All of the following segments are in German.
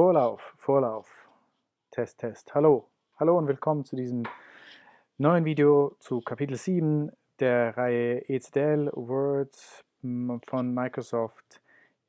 Vorlauf, Vorlauf, Test, Test. Hallo, hallo und willkommen zu diesem neuen Video zu Kapitel 7 der Reihe ECDL Word von Microsoft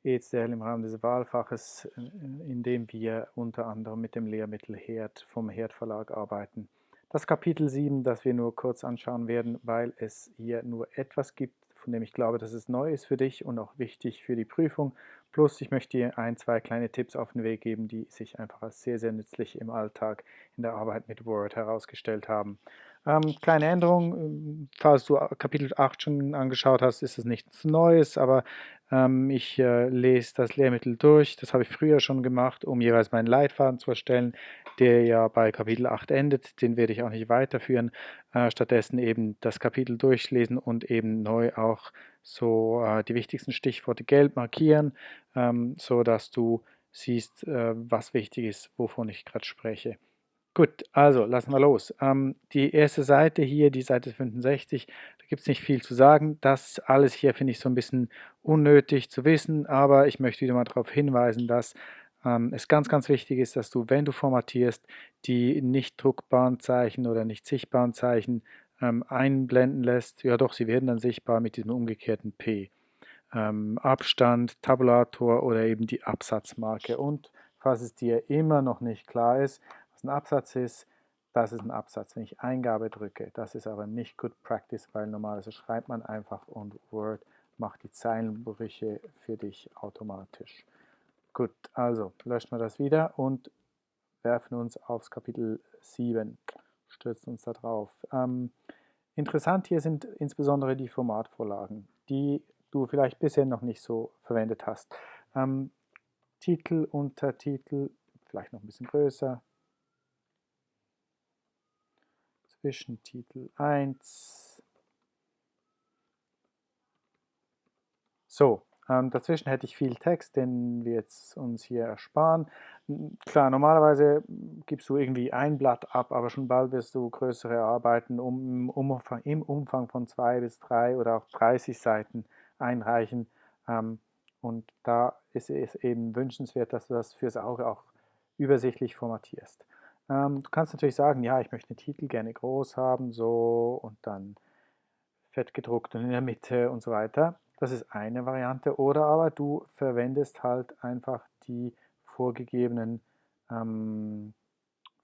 ECDL im Rahmen des Wahlfaches, in dem wir unter anderem mit dem Lehrmittel Herd vom Herd Verlag arbeiten. Das Kapitel 7, das wir nur kurz anschauen werden, weil es hier nur etwas gibt, von dem ich glaube, dass es neu ist für dich und auch wichtig für die Prüfung. Plus, ich möchte dir ein, zwei kleine Tipps auf den Weg geben, die sich einfach als sehr, sehr nützlich im Alltag in der Arbeit mit Word herausgestellt haben. Ähm, kleine Änderung, ähm, falls du Kapitel 8 schon angeschaut hast, ist es nichts Neues, aber ähm, ich äh, lese das Lehrmittel durch. Das habe ich früher schon gemacht, um jeweils meinen Leitfaden zu erstellen, der ja bei Kapitel 8 endet. Den werde ich auch nicht weiterführen. Äh, stattdessen eben das Kapitel durchlesen und eben neu auch so äh, die wichtigsten Stichworte gelb markieren, ähm, so dass du siehst, äh, was wichtig ist, wovon ich gerade spreche. Gut, also lassen wir los. Ähm, die erste Seite hier, die Seite 65, da gibt es nicht viel zu sagen. Das alles hier finde ich so ein bisschen unnötig zu wissen, aber ich möchte wieder mal darauf hinweisen, dass ähm, es ganz, ganz wichtig ist, dass du, wenn du formatierst, die nicht druckbaren Zeichen oder nicht sichtbaren Zeichen ähm, einblenden lässt. Ja doch, sie werden dann sichtbar mit diesem umgekehrten P. Ähm, Abstand, Tabulator oder eben die Absatzmarke. Und falls es dir immer noch nicht klar ist, ein Absatz ist, das ist ein Absatz. Wenn ich Eingabe drücke, das ist aber nicht Good Practice, weil normalerweise schreibt man einfach und Word macht die Zeilenbrüche für dich automatisch. Gut, also löschen wir das wieder und werfen uns aufs Kapitel 7, stürzen uns da drauf. Ähm, interessant hier sind insbesondere die Formatvorlagen, die du vielleicht bisher noch nicht so verwendet hast. Ähm, Titel, Untertitel, vielleicht noch ein bisschen größer, Zwischentitel 1. So, ähm, dazwischen hätte ich viel Text, den wir jetzt uns hier ersparen. Klar, normalerweise gibst du irgendwie ein Blatt ab, aber schon bald wirst du größere Arbeiten um, Umfang, im Umfang von zwei bis drei oder auch 30 Seiten einreichen. Ähm, und da ist es eben wünschenswert, dass du das fürs Auge auch übersichtlich formatierst. Ähm, du kannst natürlich sagen, ja, ich möchte den Titel gerne groß haben, so und dann fett gedruckt und in der Mitte und so weiter. Das ist eine Variante. Oder aber du verwendest halt einfach die vorgegebenen ähm,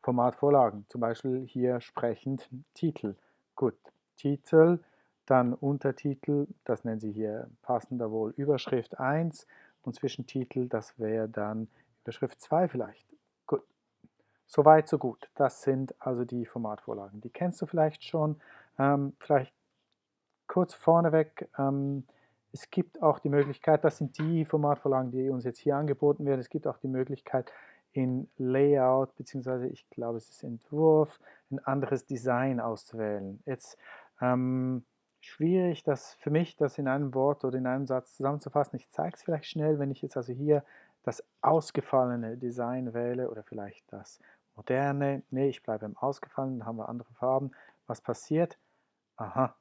Formatvorlagen. Zum Beispiel hier sprechend Titel. Gut, Titel, dann Untertitel, das nennen sie hier passender wohl Überschrift 1 und Zwischentitel, das wäre dann Überschrift 2 vielleicht. Soweit, so gut. Das sind also die Formatvorlagen. Die kennst du vielleicht schon. Ähm, vielleicht kurz vorneweg, ähm, es gibt auch die Möglichkeit, das sind die Formatvorlagen, die uns jetzt hier angeboten werden, es gibt auch die Möglichkeit in Layout, beziehungsweise ich glaube es ist Entwurf, ein anderes Design auszuwählen. Jetzt ähm, schwierig, das für mich, das in einem Wort oder in einem Satz zusammenzufassen. Ich zeige es vielleicht schnell, wenn ich jetzt also hier das ausgefallene Design wähle oder vielleicht das moderne, nee, ich bleibe im ausgefallenen, haben wir andere Farben. Was passiert? Aha,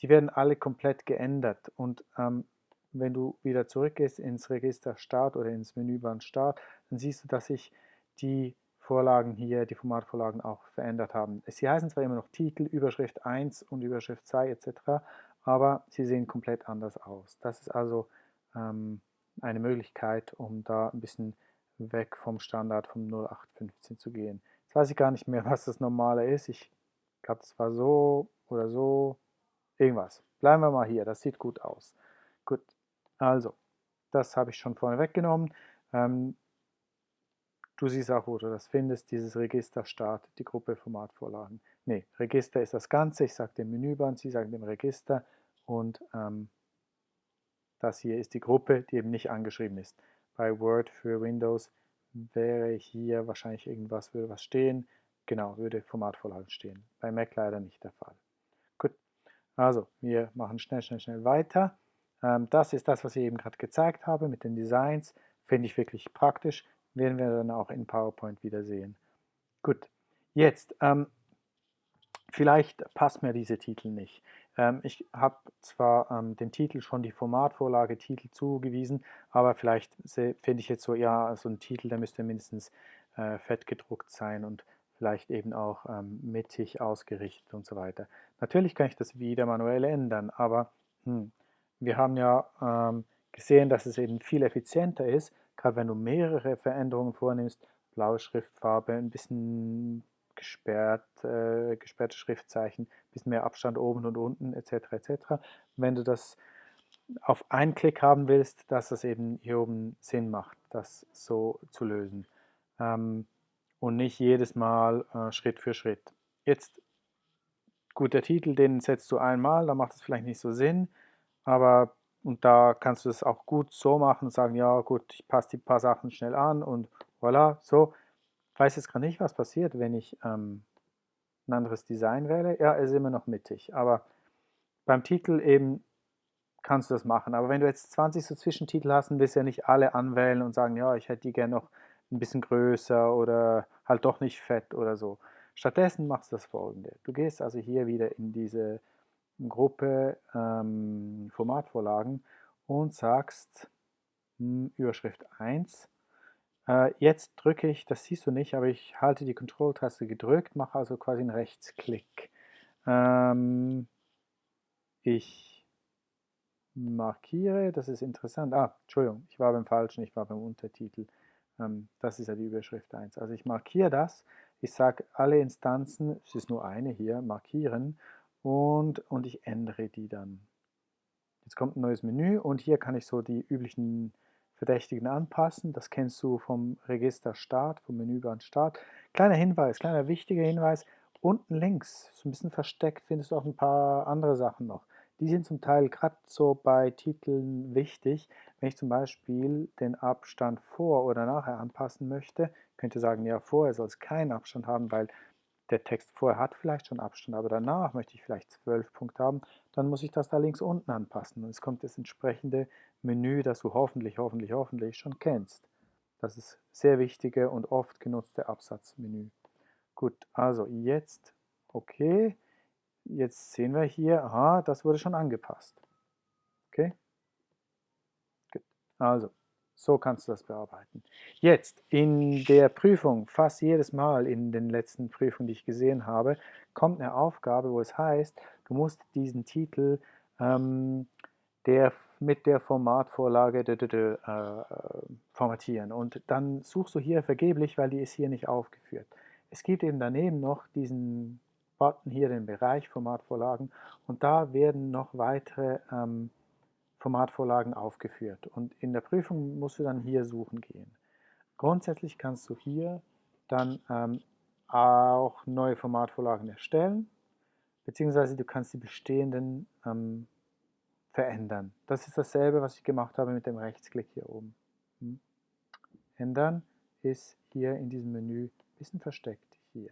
die werden alle komplett geändert und ähm, wenn du wieder zurückgehst ins Register Start oder ins Menüband Start, dann siehst du, dass sich die Vorlagen hier, die Formatvorlagen auch verändert haben. Sie heißen zwar immer noch Titel, Überschrift 1 und Überschrift 2 etc., aber sie sehen komplett anders aus. Das ist also ähm, eine Möglichkeit, um da ein bisschen weg vom Standard vom 0815 zu gehen. Jetzt weiß ich gar nicht mehr, was das Normale ist. Ich glaube, das war so oder so. Irgendwas. Bleiben wir mal hier. Das sieht gut aus. Gut. Also, das habe ich schon vorne weggenommen. Ähm, du siehst auch, wo du das findest, dieses Register Start, die Gruppe Formatvorlagen. Ne, Register ist das Ganze. Ich sage dem Menüband, Sie sagen dem Register und ähm, das hier ist die Gruppe, die eben nicht angeschrieben ist bei Word für Windows wäre hier wahrscheinlich irgendwas, würde was stehen. Genau, würde Formatvorlagen stehen. Bei Mac leider nicht der Fall. Also wir machen schnell, schnell, schnell weiter. Ähm, das ist das, was ich eben gerade gezeigt habe mit den Designs. Finde ich wirklich praktisch. Werden wir dann auch in PowerPoint wiedersehen. Gut, jetzt, ähm, vielleicht passt mir diese Titel nicht. Ähm, ich habe zwar ähm, dem Titel schon die Formatvorlage Titel zugewiesen, aber vielleicht finde ich jetzt so, ja, so ein Titel, der müsste mindestens äh, fett gedruckt sein und vielleicht eben auch ähm, mittig ausgerichtet und so weiter. Natürlich kann ich das wieder manuell ändern, aber hm, wir haben ja ähm, gesehen, dass es eben viel effizienter ist, gerade wenn du mehrere Veränderungen vornimmst, blaue Schriftfarbe, ein bisschen gesperrt, äh, gesperrte Schriftzeichen, ein bisschen mehr Abstand oben und unten etc. etc. Wenn du das auf einen Klick haben willst, dass das eben hier oben Sinn macht, das so zu lösen. Ähm, und nicht jedes Mal äh, Schritt für Schritt. Jetzt, gut, der Titel, den setzt du einmal, da macht es vielleicht nicht so Sinn, aber und da kannst du es auch gut so machen und sagen, ja gut, ich passe die paar Sachen schnell an und voilà, so. Ich weiß jetzt gerade nicht, was passiert, wenn ich ähm, ein anderes Design wähle. Ja, ist immer noch mittig, aber beim Titel eben kannst du das machen. Aber wenn du jetzt 20 so Zwischentitel hast, dann willst du ja nicht alle anwählen und sagen, ja, ich hätte die gerne noch ein bisschen größer oder halt doch nicht fett oder so. Stattdessen machst du das folgende. Du gehst also hier wieder in diese Gruppe ähm, Formatvorlagen und sagst hm, Überschrift 1. Äh, jetzt drücke ich, das siehst du nicht, aber ich halte die Control-Taste gedrückt, mache also quasi einen Rechtsklick. Ähm, ich markiere, das ist interessant. Ah, Entschuldigung, ich war beim falschen, ich war beim Untertitel. Ähm, das ist ja die Überschrift 1. Also ich markiere das, ich sage alle Instanzen, es ist nur eine hier, markieren und, und ich ändere die dann. Jetzt kommt ein neues Menü und hier kann ich so die üblichen Verdächtigen anpassen. Das kennst du vom Register Start, vom Menüband Start. Kleiner Hinweis, kleiner wichtiger Hinweis, unten links, so ein bisschen versteckt, findest du auch ein paar andere Sachen noch. Die sind zum Teil gerade so bei Titeln wichtig. Wenn ich zum Beispiel den Abstand vor oder nachher anpassen möchte, könnte sagen, ja, vorher soll es keinen Abstand haben, weil der Text vorher hat vielleicht schon Abstand, aber danach möchte ich vielleicht 12 Punkte haben, dann muss ich das da links unten anpassen. Und es kommt das entsprechende Menü, das du hoffentlich, hoffentlich, hoffentlich schon kennst. Das ist sehr wichtige und oft genutzte Absatzmenü. Gut, also jetzt, okay, jetzt sehen wir hier, aha, das wurde schon angepasst. Okay? Gut. Also, so kannst du das bearbeiten. Jetzt, in der Prüfung, fast jedes Mal in den letzten Prüfungen, die ich gesehen habe, kommt eine Aufgabe, wo es heißt, du musst diesen Titel ähm, der, mit der Formatvorlage äh, formatieren. Und dann suchst du hier vergeblich, weil die ist hier nicht aufgeführt. Es gibt eben daneben noch diesen Button hier, den Bereich Formatvorlagen, und da werden noch weitere ähm, Formatvorlagen aufgeführt. Und in der Prüfung musst du dann hier suchen gehen. Grundsätzlich kannst du hier dann ähm, auch neue Formatvorlagen erstellen, beziehungsweise du kannst die bestehenden ähm, verändern. Das ist dasselbe, was ich gemacht habe mit dem Rechtsklick hier oben. Hm. Ändern ist hier in diesem Menü ein bisschen versteckt hier.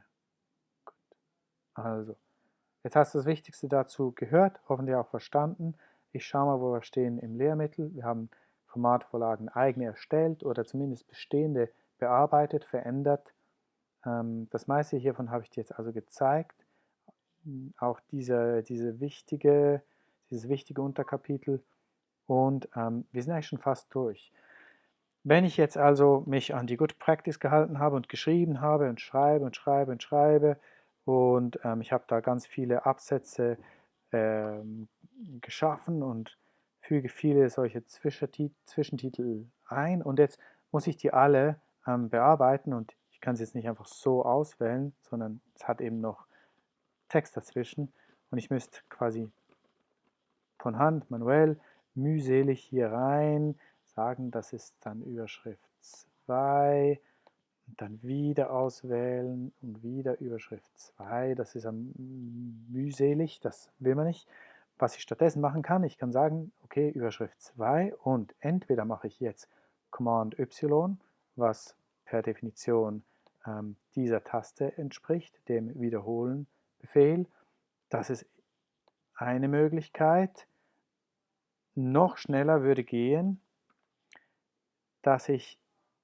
Also, jetzt hast du das Wichtigste dazu gehört, hoffentlich auch verstanden. Ich schaue mal, wo wir stehen im Lehrmittel. Wir haben Formatvorlagen eigene erstellt oder zumindest bestehende bearbeitet, verändert. Ähm, das meiste hiervon habe ich dir jetzt also gezeigt. Auch diese, diese wichtige, dieses wichtige Unterkapitel. Und ähm, wir sind eigentlich schon fast durch. Wenn ich jetzt also mich an die Good Practice gehalten habe und geschrieben habe und schreibe und schreibe und schreibe und ähm, ich habe da ganz viele Absätze ähm, geschaffen und füge viele solche Zwischentitel ein. Und jetzt muss ich die alle ähm, bearbeiten und ich kann sie jetzt nicht einfach so auswählen, sondern es hat eben noch Text dazwischen. Und ich müsste quasi von Hand, manuell, mühselig hier rein sagen, das ist dann Überschrift 2 und dann wieder auswählen und wieder Überschrift 2. Das ist mühselig, das will man nicht. Was ich stattdessen machen kann, ich kann sagen, okay, Überschrift 2 und entweder mache ich jetzt Command Y, was per Definition ähm, dieser Taste entspricht, dem Wiederholen-Befehl. Das ist eine Möglichkeit. Noch schneller würde gehen, dass ich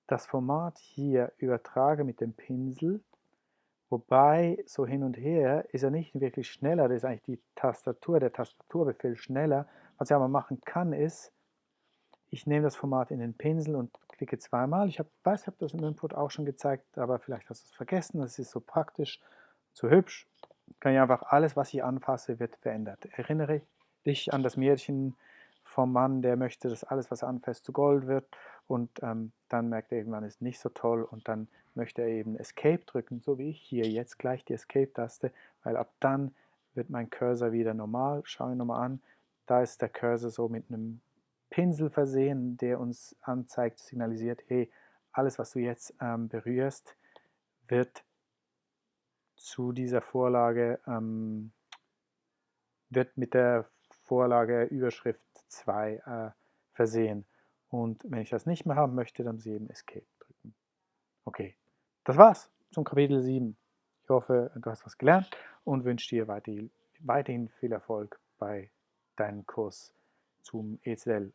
das Format hier übertrage mit dem Pinsel Wobei, so hin und her ist er nicht wirklich schneller, das ist eigentlich die Tastatur, der Tastaturbefehl schneller. Was ich aber machen kann, ist, ich nehme das Format in den Pinsel und klicke zweimal. Ich weiß, ich habe das im Input auch schon gezeigt, aber vielleicht hast du es vergessen. Das ist so praktisch, so hübsch. Kann ich einfach alles, was ich anfasse, wird verändert. Erinnere dich an das Märchen vom Mann, der möchte, dass alles, was er anfasst, zu Gold wird und ähm, dann merkt er irgendwann, ist nicht so toll und dann möchte er eben Escape drücken, so wie ich hier jetzt gleich die Escape-Taste, weil ab dann wird mein Cursor wieder normal. Schau ihn nochmal an, da ist der Cursor so mit einem Pinsel versehen, der uns anzeigt, signalisiert, hey, alles, was du jetzt ähm, berührst, wird zu dieser Vorlage, ähm, wird mit der Vorlage Überschrift 2 äh, versehen. Und wenn ich das nicht mehr haben möchte, dann muss ich eben Escape drücken. Okay, das war's zum Kapitel 7. Ich hoffe, du hast was gelernt und wünsche dir weiterhin viel Erfolg bei deinem Kurs zum EZL